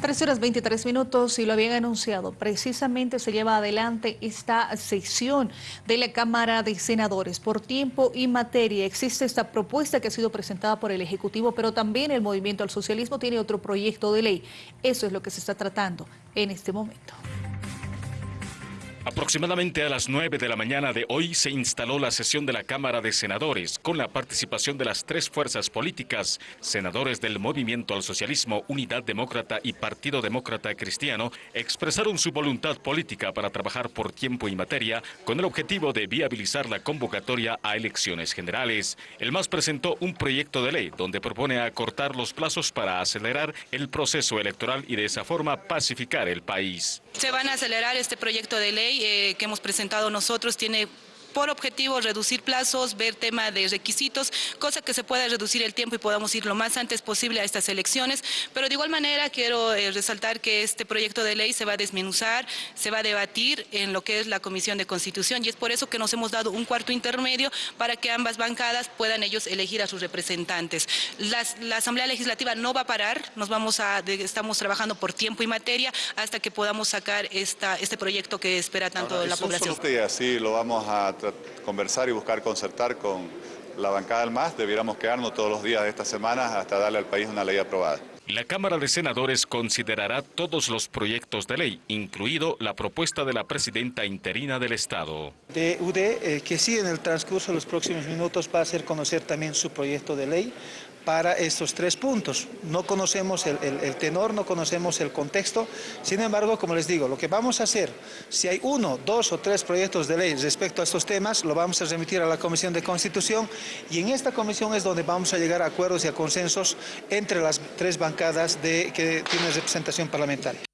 13 horas 23 minutos y lo habían anunciado. Precisamente se lleva adelante esta sesión de la Cámara de Senadores. Por tiempo y materia existe esta propuesta que ha sido presentada por el Ejecutivo, pero también el Movimiento al Socialismo tiene otro proyecto de ley. Eso es lo que se está tratando en este momento. Aproximadamente a las 9 de la mañana de hoy se instaló la sesión de la Cámara de Senadores con la participación de las tres fuerzas políticas, senadores del Movimiento al Socialismo, Unidad Demócrata y Partido Demócrata Cristiano, expresaron su voluntad política para trabajar por tiempo y materia con el objetivo de viabilizar la convocatoria a elecciones generales. El MAS presentó un proyecto de ley donde propone acortar los plazos para acelerar el proceso electoral y de esa forma pacificar el país. Se van a acelerar este proyecto de ley eh, que hemos presentado nosotros, tiene por objetivo reducir plazos, ver tema de requisitos, cosa que se pueda reducir el tiempo y podamos ir lo más antes posible a estas elecciones. Pero de igual manera quiero eh, resaltar que este proyecto de ley se va a desmenuzar, se va a debatir en lo que es la Comisión de Constitución y es por eso que nos hemos dado un cuarto intermedio para que ambas bancadas puedan ellos elegir a sus representantes. la Asamblea Legislativa no va a parar, nos vamos a, estamos trabajando por tiempo y materia hasta que podamos sacar esta, este proyecto que espera tanto la población. así lo vamos a conversar y buscar concertar con la bancada del MAS, debiéramos quedarnos todos los días de esta semana hasta darle al país una ley aprobada. La Cámara de Senadores considerará todos los proyectos de ley, incluido la propuesta de la presidenta interina del Estado. De UD, eh, que sí en el transcurso de los próximos minutos va a hacer conocer también su proyecto de ley para estos tres puntos. No conocemos el, tenor, no conocemos el contexto, sin embargo, como les digo, lo que vamos a hacer, si hay uno, dos o tres proyectos de ley respecto a estos temas, lo vamos a remitir a la Comisión de Constitución y en esta comisión es donde vamos a llegar a acuerdos y a consensos entre las tres de, que tienen representación parlamentaria.